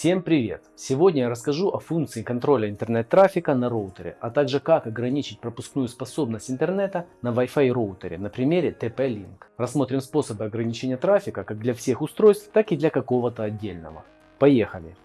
Всем привет! Сегодня я расскажу о функции контроля интернет-трафика на роутере, а также как ограничить пропускную способность интернета на Wi-Fi роутере на примере TP-Link. Рассмотрим способы ограничения трафика как для всех устройств, так и для какого-то отдельного. Поехали!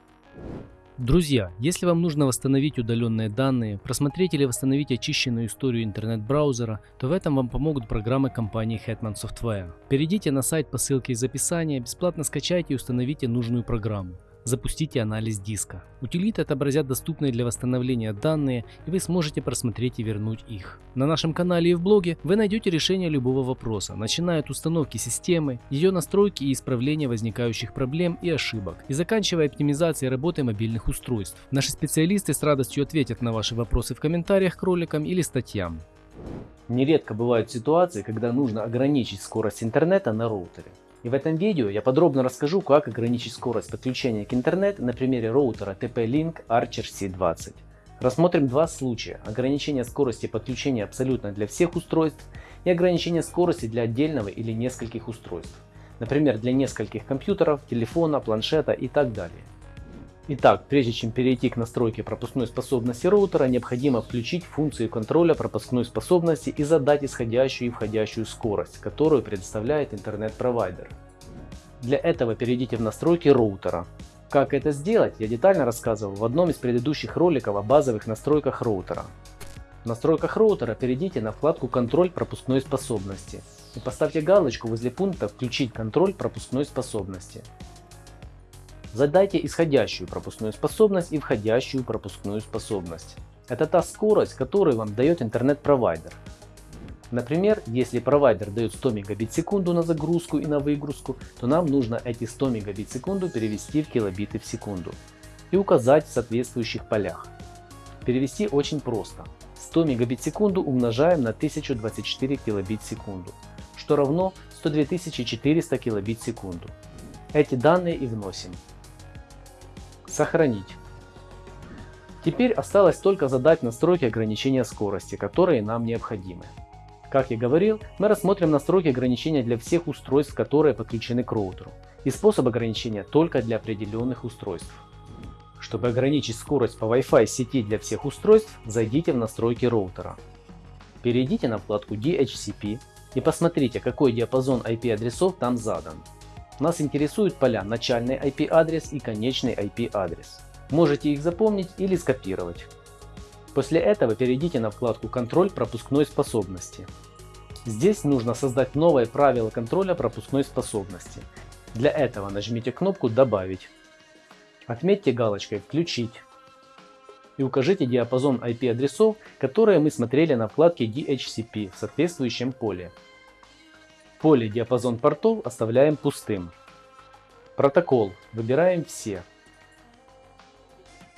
Друзья, если вам нужно восстановить удаленные данные, просмотреть или восстановить очищенную историю интернет-браузера, то в этом вам помогут программы компании Hetman Software. Перейдите на сайт по ссылке из описания, бесплатно скачайте и установите нужную программу запустите анализ диска. Утилиты отобразят доступные для восстановления данные и вы сможете просмотреть и вернуть их. На нашем канале и в блоге вы найдете решение любого вопроса, начиная от установки системы, ее настройки и исправления возникающих проблем и ошибок, и заканчивая оптимизацией работы мобильных устройств. Наши специалисты с радостью ответят на ваши вопросы в комментариях к роликам или статьям. Нередко бывают ситуации, когда нужно ограничить скорость интернета на роутере. И в этом видео я подробно расскажу, как ограничить скорость подключения к интернету на примере роутера TP-Link Archer C20. Рассмотрим два случая. Ограничение скорости подключения абсолютно для всех устройств и ограничение скорости для отдельного или нескольких устройств. Например, для нескольких компьютеров, телефона, планшета и так далее. Итак, прежде чем перейти к настройке пропускной способности роутера, необходимо включить функцию контроля пропускной способности и задать исходящую и входящую скорость, которую предоставляет интернет-провайдер. Для этого перейдите в настройки роутера. Как это сделать, я детально рассказывал в одном из предыдущих роликов о базовых настройках роутера. В настройках роутера перейдите на вкладку «Контроль пропускной способности» и поставьте галочку возле пункта «Включить контроль пропускной способности». Задайте исходящую пропускную способность и входящую пропускную способность. Это та скорость, которую вам дает интернет-провайдер. Например, если провайдер дает 100 мегабит в секунду на загрузку и на выгрузку, то нам нужно эти 100 мегабит в секунду перевести в килобиты в секунду и указать в соответствующих полях. Перевести очень просто. 100 мегабит в секунду умножаем на 1024 килобит в секунду, что равно 102 400 килобит в секунду. Эти данные и вносим. Сохранить. Теперь осталось только задать настройки ограничения скорости, которые нам необходимы. Как я говорил, мы рассмотрим настройки ограничения для всех устройств, которые подключены к роутеру, и способ ограничения только для определенных устройств. Чтобы ограничить скорость по Wi-Fi сети для всех устройств, зайдите в настройки роутера. Перейдите на вкладку DHCP и посмотрите, какой диапазон IP-адресов там задан. Нас интересуют поля начальный IP-адрес и конечный IP-адрес. Можете их запомнить или скопировать. После этого перейдите на вкладку «Контроль пропускной способности». Здесь нужно создать новое правило контроля пропускной способности. Для этого нажмите кнопку «Добавить». Отметьте галочкой «Включить» и укажите диапазон IP-адресов, которые мы смотрели на вкладке DHCP в соответствующем поле. Поле диапазон портов оставляем пустым. Протокол выбираем все.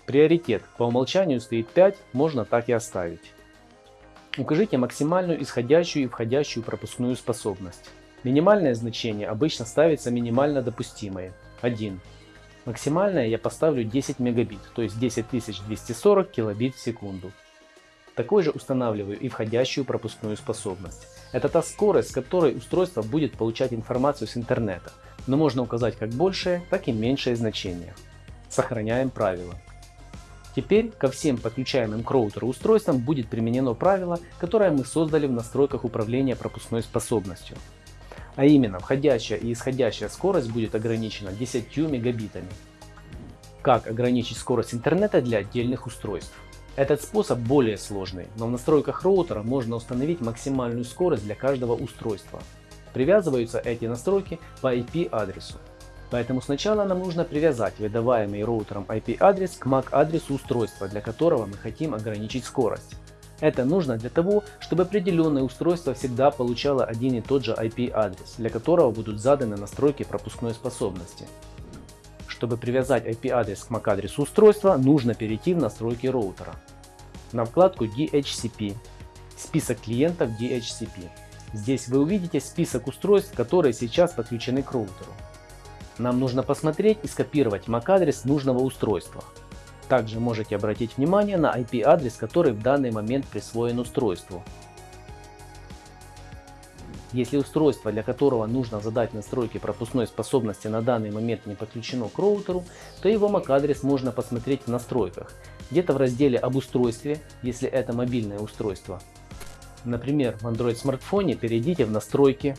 Приоритет по умолчанию стоит 5, можно так и оставить. Укажите максимальную исходящую и входящую пропускную способность. Минимальное значение обычно ставится минимально допустимое 1. Максимальное я поставлю 10 мегабит, то есть 10240 килобит в секунду. Такой же устанавливаю и входящую пропускную способность. Это та скорость, с которой устройство будет получать информацию с интернета, но можно указать как большее, так и меньшее значение. Сохраняем правило. Теперь ко всем подключаемым к роутеру устройствам будет применено правило, которое мы создали в настройках управления пропускной способностью. А именно, входящая и исходящая скорость будет ограничена 10 мегабитами. Как ограничить скорость интернета для отдельных устройств? Этот способ более сложный, но в настройках роутера можно установить максимальную скорость для каждого устройства. Привязываются эти настройки по IP-адресу. Поэтому сначала нам нужно привязать выдаваемый роутером IP-адрес к MAC-адресу устройства, для которого мы хотим ограничить скорость. Это нужно для того, чтобы определенное устройство всегда получало один и тот же IP-адрес, для которого будут заданы настройки пропускной способности. Чтобы привязать IP-адрес к MAC-адресу устройства, нужно перейти в настройки роутера. На вкладку DHCP, список клиентов DHCP. Здесь вы увидите список устройств, которые сейчас подключены к роутеру. Нам нужно посмотреть и скопировать MAC-адрес нужного устройства. Также можете обратить внимание на IP-адрес, который в данный момент присвоен устройству. Если устройство, для которого нужно задать настройки пропускной способности на данный момент не подключено к роутеру, то его MAC-адрес можно посмотреть в настройках, где-то в разделе об устройстве, если это мобильное устройство. Например, в Android смартфоне перейдите в настройки,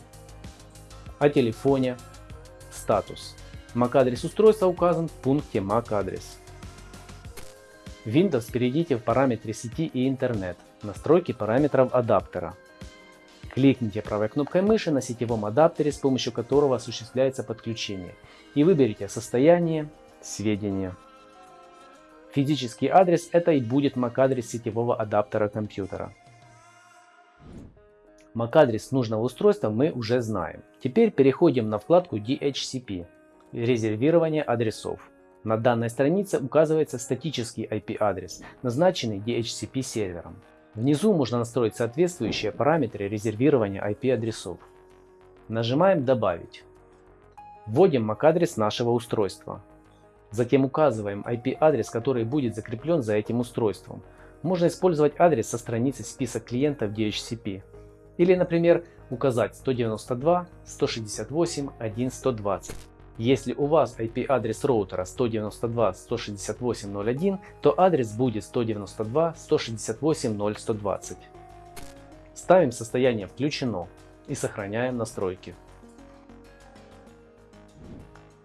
о телефоне, статус. MAC-адрес устройства указан в пункте MAC-адрес. В Windows перейдите в параметры сети и интернет, настройки параметров адаптера. Кликните правой кнопкой мыши на сетевом адаптере, с помощью которого осуществляется подключение, и выберите состояние, сведения. Физический адрес это и будет MAC-адрес сетевого адаптера компьютера. MAC-адрес нужного устройства мы уже знаем. Теперь переходим на вкладку DHCP – резервирование адресов. На данной странице указывается статический IP-адрес, назначенный DHCP сервером. Внизу можно настроить соответствующие параметры резервирования IP-адресов. Нажимаем «Добавить». Вводим MAC-адрес нашего устройства. Затем указываем IP-адрес, который будет закреплен за этим устройством. Можно использовать адрес со страницы список клиентов DHCP. Или, например, указать 192.168.1.120. Если у вас IP-адрес роутера 192.168.0.1, то адрес будет 192.168.0.120. Ставим состояние «Включено» и сохраняем настройки.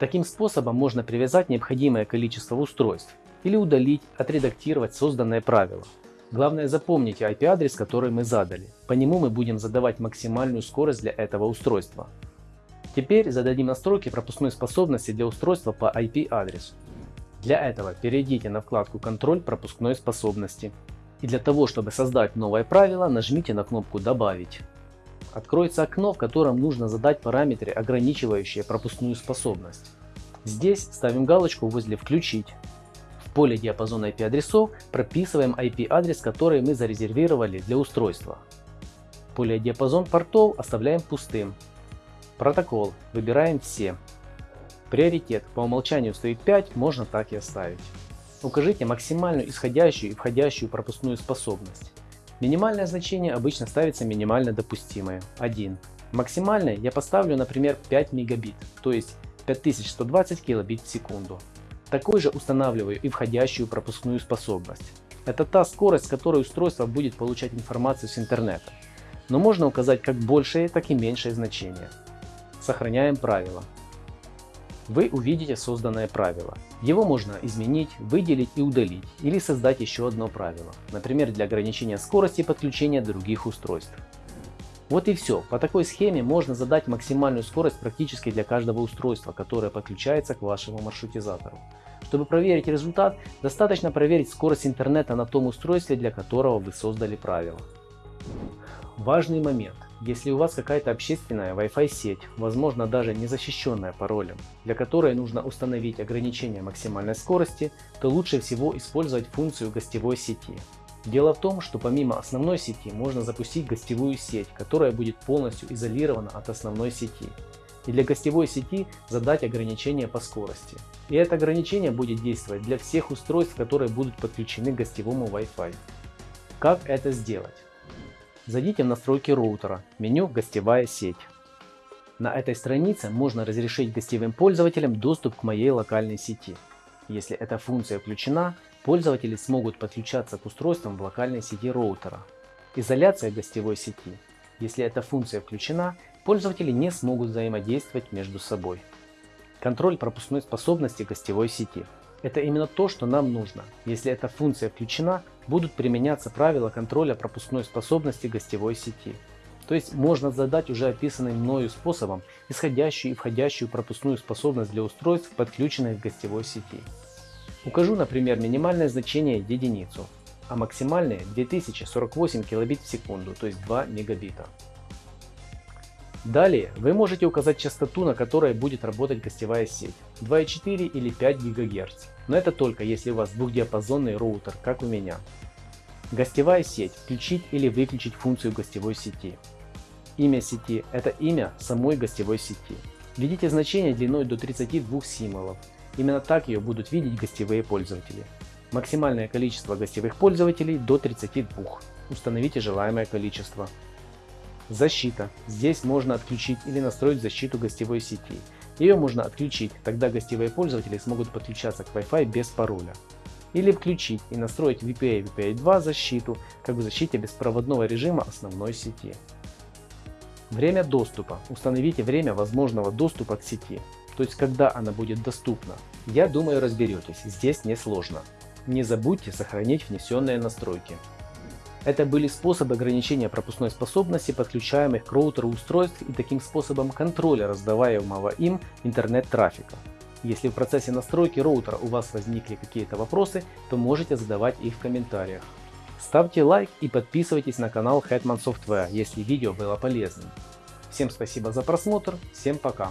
Таким способом можно привязать необходимое количество устройств или удалить, отредактировать созданное правило. Главное запомните IP-адрес, который мы задали. По нему мы будем задавать максимальную скорость для этого устройства. Теперь зададим настройки пропускной способности для устройства по IP-адресу. Для этого перейдите на вкладку «Контроль пропускной способности». И для того, чтобы создать новое правило, нажмите на кнопку «Добавить». Откроется окно, в котором нужно задать параметры, ограничивающие пропускную способность. Здесь ставим галочку возле «Включить». В поле диапазона IP-адресов прописываем IP-адрес, который мы зарезервировали для устройства. Поле диапазон портов оставляем пустым, Протокол. Выбираем все. Приоритет. По умолчанию стоит 5, можно так и оставить. Укажите максимальную исходящую и входящую пропускную способность. Минимальное значение обычно ставится минимально допустимое 1. Максимальное я поставлю, например, 5 мегабит, то есть 5120 килобит в секунду. Такой же устанавливаю и входящую пропускную способность. Это та скорость, с которой устройство будет получать информацию с интернета. Но можно указать как большее, так и меньшее значение. Сохраняем правило. Вы увидите созданное правило. Его можно изменить, выделить и удалить, или создать еще одно правило, например для ограничения скорости подключения других устройств. Вот и все. По такой схеме можно задать максимальную скорость практически для каждого устройства, которое подключается к вашему маршрутизатору. Чтобы проверить результат, достаточно проверить скорость интернета на том устройстве, для которого вы создали правило. Важный момент. Если у вас какая-то общественная Wi-Fi сеть, возможно даже не защищенная паролем, для которой нужно установить ограничение максимальной скорости, то лучше всего использовать функцию гостевой сети. Дело в том, что помимо основной сети можно запустить гостевую сеть, которая будет полностью изолирована от основной сети. И для гостевой сети задать ограничение по скорости. И это ограничение будет действовать для всех устройств, которые будут подключены к гостевому Wi-Fi. Как это сделать? Зайдите в настройки роутера, меню «Гостевая сеть». На этой странице можно разрешить гостевым пользователям доступ к моей локальной сети. Если эта функция включена, пользователи смогут подключаться к устройствам в локальной сети роутера. Изоляция гостевой сети. Если эта функция включена, пользователи не смогут взаимодействовать между собой. Контроль пропускной способности гостевой сети. Это именно то, что нам нужно. Если эта функция включена, будут применяться правила контроля пропускной способности гостевой сети. То есть можно задать уже описанным мною способом исходящую и входящую пропускную способность для устройств, подключенных к гостевой сети. Укажу, например, минимальное значение единицу, а максимальное 2048 килобит в секунду, то есть 2 мегабита. Далее вы можете указать частоту, на которой будет работать гостевая сеть 2,4 или 5 ГГц. Но это только если у вас двухдиапазонный роутер, как у меня. Гостевая сеть. Включить или выключить функцию гостевой сети. Имя сети – это имя самой гостевой сети. Введите значение длиной до 32 символов. Именно так ее будут видеть гостевые пользователи. Максимальное количество гостевых пользователей до 32. Установите желаемое количество. Защита. Здесь можно отключить или настроить защиту гостевой сети. Ее можно отключить, тогда гостевые пользователи смогут подключаться к Wi-Fi без пароля. Или включить и настроить VPA VPA2 защиту, как в защите беспроводного режима основной сети. Время доступа. Установите время возможного доступа к сети, то есть когда она будет доступна. Я думаю разберетесь, здесь не сложно. Не забудьте сохранить внесенные настройки. Это были способы ограничения пропускной способности подключаемых к роутеру устройств и таким способом контроля раздаваемого им интернет-трафика. Если в процессе настройки роутера у вас возникли какие-то вопросы, то можете задавать их в комментариях. Ставьте лайк и подписывайтесь на канал Hetman Software, если видео было полезным. Всем спасибо за просмотр, всем пока.